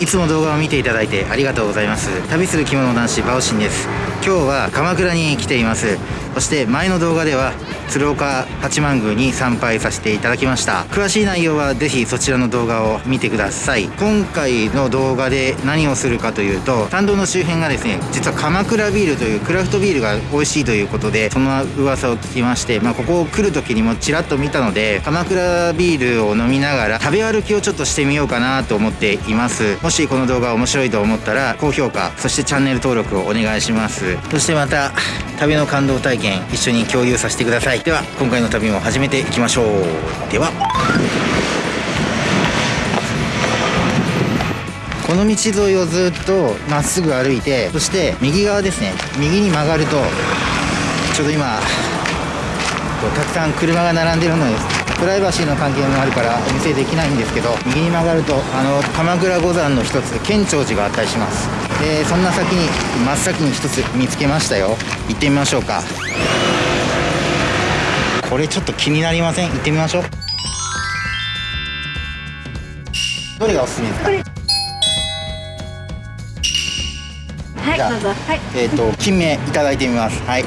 いつも動画を見ていただいてありがとうございます。旅する着物男子バオシンです。今日は鎌倉に来ています。そして前の動画では鶴岡八幡宮に参拝させていただきました。詳しい内容はぜひそちらの動画を見てください。今回の動画で何をするかというと参道の周辺がですね実は鎌倉ビールというクラフトビールが美味しいということでその噂を聞きましてまあここを来る時にもちらっと見たので鎌倉ビールを飲みながら食べ歩きをちょっとしてみようかなと思っています。もしこの動画面白いと思ったら高評価そしてチャンネル登録をお願いします。そしてまた旅の感動体験一緒に共有させてください。では今回の旅も始めていきましょう。ではこの道沿いをずっとまっすぐ歩いてそして右側ですね。右に曲がるとちょうど今こうたくさん車が並んでるのです。プライバシーの関係もあるからお見せできないんですけど右に曲がるとあの鎌倉五山の一つ建長寺があったりします。でそんな先に真っ先に一つ見つけましたよ。行ってみましょうか。これちょっと気になりません？行ってみましょう。どれがおすすめですか？はいどうぞ。はい。えっ、と金目いただいてみます。はい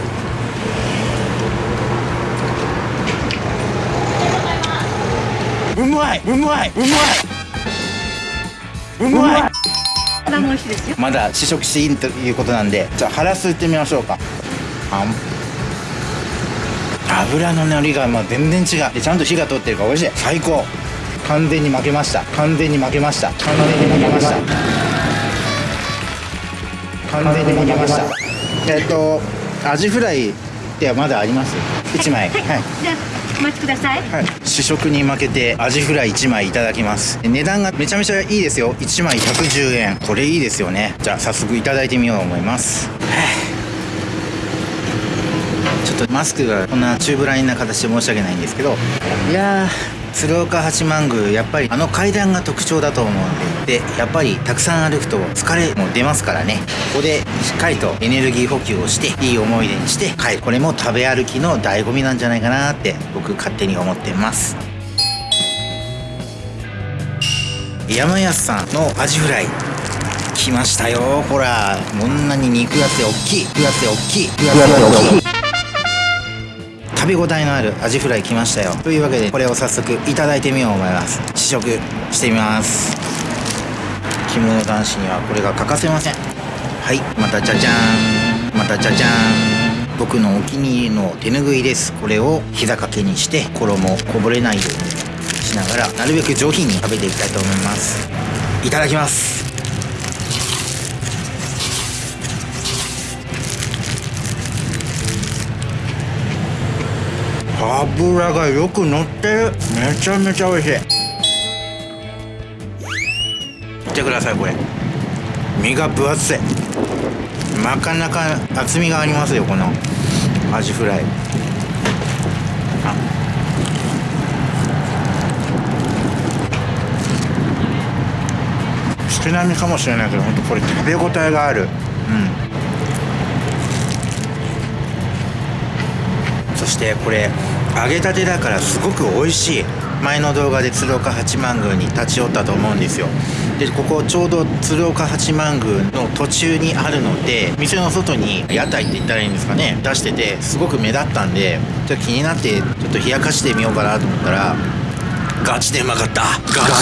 うまいうまいうまい。うまいこれも美味しいですよ。まだ試食していいということなんでじゃあハラスいってみましょうか。あん。油の乗りがまあ全然違う。でちゃんと火が通ってるから美味しい。最高。完全に負けました。完全に負けました。完全に負けました。完全に負けました。えっとアジフライではまだあります？1枚。はい、じゃあお待ちください。はい、試食に負けてアジフライ1枚いただきます。値段がめちゃめちゃいいですよ。1枚110円。これいいですよね。じゃあ早速いただいてみようと思います。ちょっとマスクがこんなチューブラインな形で申し訳ないんですけど。いやー鶴岡八幡宮やっぱりあの階段が特徴だと思うんで。でやっぱりたくさん歩くと疲れも出ますからね。ここでしっかりとエネルギー補給をしていい思い出にして帰るこれも食べ歩きの醍醐味なんじゃないかなって僕勝手に思ってます。山安さんのアジフライ。来ましたよ。ほらこんなに肉厚で大きい。肉厚で大きい。肉厚で大きい。食べ応えのあるアジフライ来ましたよ。というわけでこれを早速いただいてみようと思います。試食してみます。着物男子にはこれが欠かせません。はいまたじゃじゃーん。またじゃじゃーん。僕のお気に入りの手ぬぐいです。これを膝掛けにして衣こぼれないようにしながらなるべく上品に食べていきたいと思います。いただきます。油がよく乗ってる。めちゃめちゃ美味しい。見てくださいこれ。身が分厚い。なかなか厚みがありますよこのアジフライ。あ少なめかもしれないけど本当これ食べ応えがある。うん。そしてこれ揚げたてだからすごく美味しい。前の動画で鶴岡八幡宮に立ち寄ったと思うんですよ。でここちょうど鶴岡八幡宮の途中にあるので店の外に屋台って言ったらいいんですかね出しててすごく目立ったんでちょっと気になってちょっと冷やかしてみようかなと思ったらガチでうまかった。ガ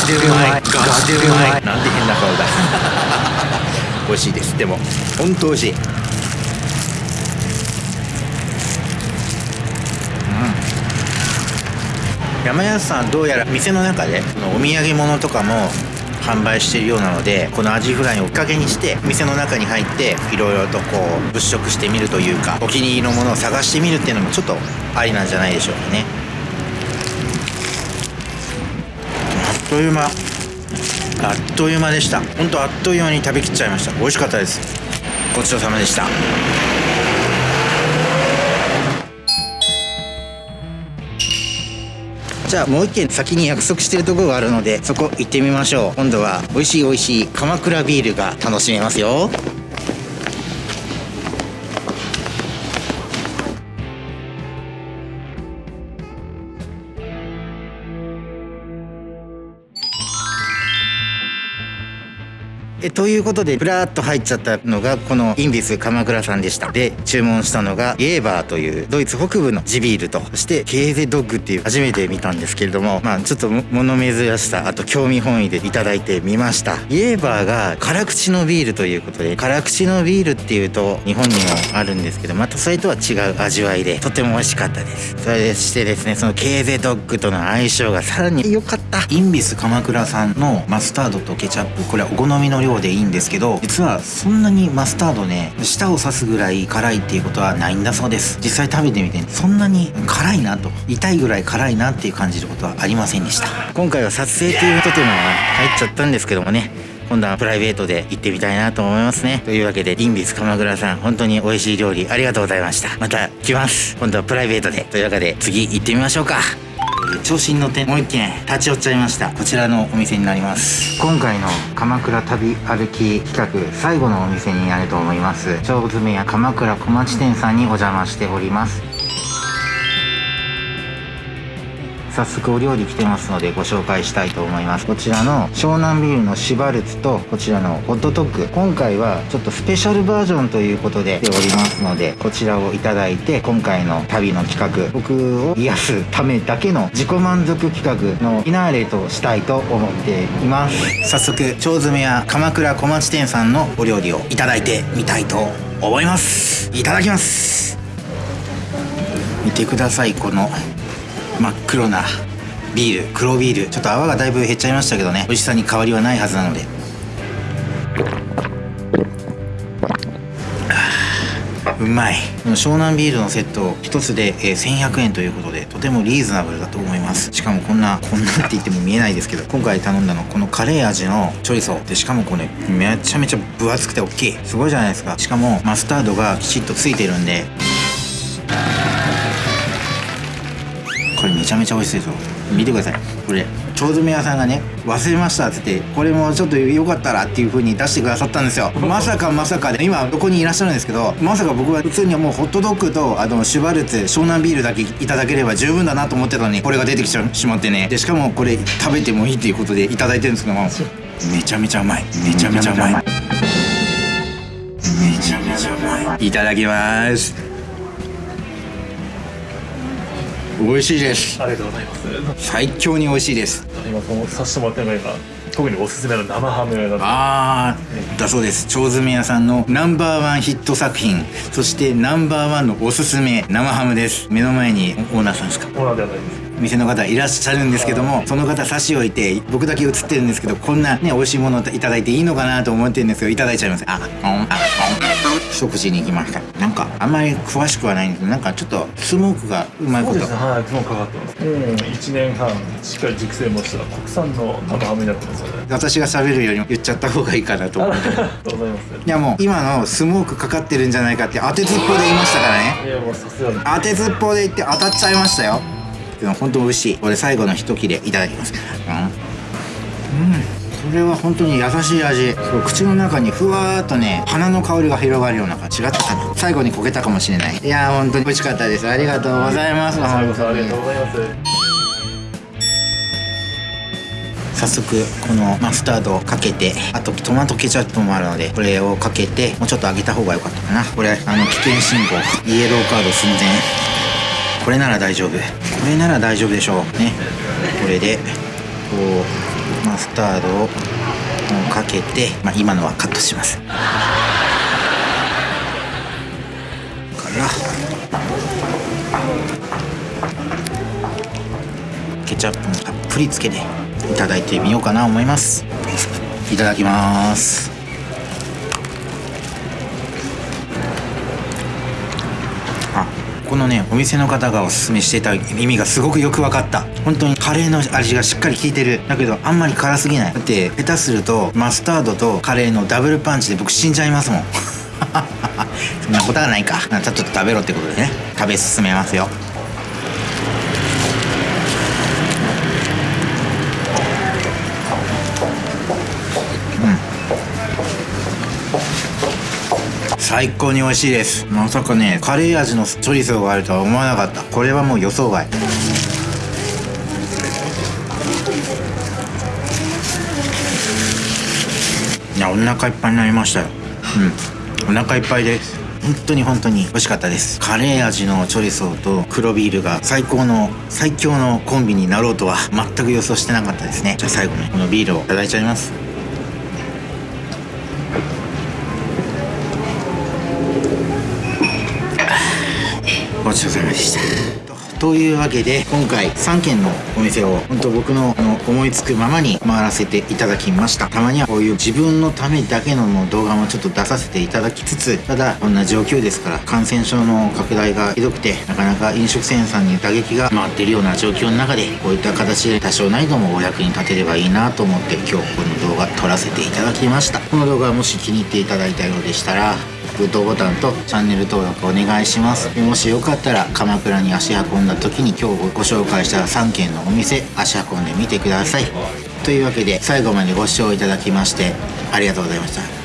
チでうまいガチでうまいなんで変な顔だ。美味しいです。でも本当美味しい。山安さんどうやら店の中でお土産物とかも販売しているようなのでこのアジフライをきっかけにして店の中に入っていろいろとこう物色してみるというかお気に入りのものを探してみるっていうのもちょっとありなんじゃないでしょうかね。あっという間。あっという間でした。本当あっという間に食べきっちゃいました。美味しかったです。ごちそうさまでした。じゃあもう一軒先に約束してるところがあるのでそこ行ってみましょう。今度は美味しい美味しい鎌倉ビールが楽しめますよ。えということでブラーっと入っちゃったのがこのインビス鎌倉さんでした。で注文したのがイエーバーというドイツ北部の地ビールとそしてケーゼドッグっていう初めて見たんですけれどもまあちょっと物珍しさあと興味本位でいただいてみました。イエーバーが辛口のビールということで辛口のビールっていうと日本にもあるんですけどまたそれとは違う味わいでとても美味しかったです。それでしてですねそのケーゼドッグとの相性がさらに良かった。インビス鎌倉さんのマスタードとケチャップこれはお好みの量でいいんですけど実はそんなにマスタードね舌を刺すぐらい辛いっていうことはないんだそうです。実際食べてみてそんなに辛いなと痛いぐらい辛いなっていう感じることはありませんでした。今回は撮影ということでも入っちゃったんですけどもね今度はプライベートで行ってみたいなと思いますね。というわけでインビス鎌倉さん本当に美味しい料理ありがとうございました。また来ます。今度はプライベートで。というわけで次行ってみましょうか。調子に乗ってもう一軒立ち寄っちゃいました。こちらのお店になります。今回の鎌倉旅歩き企画最後のお店になると思います。長詰め屋鎌倉小町店さんにお邪魔しております。早速お料理来てますのでご紹介したいと思います。こちらの湘南ビールのシバルツとこちらのホットドッグ。今回はちょっとスペシャルバージョンということで来ておりますのでこちらをいただいて今回の旅の企画僕を癒すためだけの自己満足企画のフィナーレとしたいと思っています。早速腸詰めや鎌倉小町店さんのお料理をいただいてみたいと思います。いただきます。見てくださいこの真っ黒なビール黒ビール。ちょっと泡がだいぶ減っちゃいましたけどね。美味しさに変わりはないはずなので。うまい。湘南ビールのセット1つで、1100円ということでとてもリーズナブルだと思います。しかもこんなこんなって言っても見えないですけど今回頼んだのこのカレー味のチョリソーでしかもこれめちゃめちゃ分厚くて大きい。すごいじゃないですか。しかもマスタードがきちっとついてるんで。これめちゃめちゃ美味しいですよ。見てください。これ腸詰め屋さんがね忘れましたっつってこれもちょっとよかったらっていう風に出してくださったんですよ。まさかまさかで今どこにいらっしゃるんですけどまさか僕は普通にもうホットドッグとあのシュバルツ湘南ビールだけいただければ十分だなと思ってたのにこれが出てきてしまってね。でしかもこれ食べてもいいっていうことでいただいてるんですけどもめちゃめちゃうまい。めちゃめちゃうまい。めちゃめちゃうまい。いただきます美味しいです。ありがとうございます。最強に美味しいです。今このさせてもらってるのが特におすすめの生ハムなんでああだそうです。腸詰め屋さんのナンバーワンヒット作品。そしてナンバーワンのおすすめ生ハムです。目の前にオーナーさんですか。オーナーではないです。店の方いらっしゃるんですけどもその方差し置いて僕だけ映ってるんですけどこんなね美味しいものをいただいていいのかなと思ってるんですけどいただいちゃいます。ああああ一口に行きましたなんかあんまり詳しくはないんですけどなんかちょっとスモークがうまいことそうですね。はい、もうかかってます。うん、一年半しっかり熟成もした国産の生ハムになってますので。私が喋るよりも言っちゃった方がいいかなと思ってありがとうございます。いやもう今のスモークかかってるんじゃないかって当てずっぽで言いましたからねいやもうさすがに。当てずっぽで言って当たっちゃいましたよでも本当美味しいこれ最後の一切れいただきますうん、うん、これは本当に優しい味。そう。口の中にふわーっとね花の香りが広がるような感じ。違ったかな？最後に焦げたかもしれない。いやー本当に美味しかったです。ありがとうございます。ありがとうございます。早速このマスタードをかけてあとトマトケチャップもあるのでこれをかけてもうちょっと揚げた方が良かったかな。これあの危険信号。イエローカード寸前。これなら大丈夫。これなら大丈夫でしょう。ね。これでこうマスタードをかけて、まあ、今のはカットします。からケチャップもたっぷりつけていただいてみようかな思います。いただきます。このねお店の方がおすすめしていた意味がすごくよく分かった。本当にカレーの味がしっかり効いてる。だけどあんまり辛すぎない。だって下手するとマスタードとカレーのダブルパンチで僕死んじゃいますもん。そんなことはないか。ちょっと食べろってことでね。食べ進めますよ。最高に美味しいです。まさかねカレー味のチョリソーがあるとは思わなかった。これはもう予想外。いやお腹いっぱいになりましたよ。うん。お腹いっぱいです。本当に本当に美味しかったです。カレー味のチョリソーと黒ビールが最高の最強のコンビになろうとは全く予想してなかったですね。じゃあ最後にこのビールをいただいちゃいます。ちそうさまでした。というわけで今回3軒のお店を本当僕のの思いつくままに回らせていただきました。たまにはこういう自分のためだけの動画もちょっと出させていただきつつただこんな状況ですから感染症の拡大がひどくてなかなか飲食店さんに打撃が回っているような状況の中でこういった形で多少なりともお役に立てればいいなと思って今日この動画撮らせていただきました。この動画もし気に入っていただいたようでしたらグッドボタンとチャンネル登録お願いします。もしよかったら鎌倉に足運んだ時に今日ご紹介した3軒のお店足運んでみてください。というわけで最後までご視聴いただきましてありがとうございました。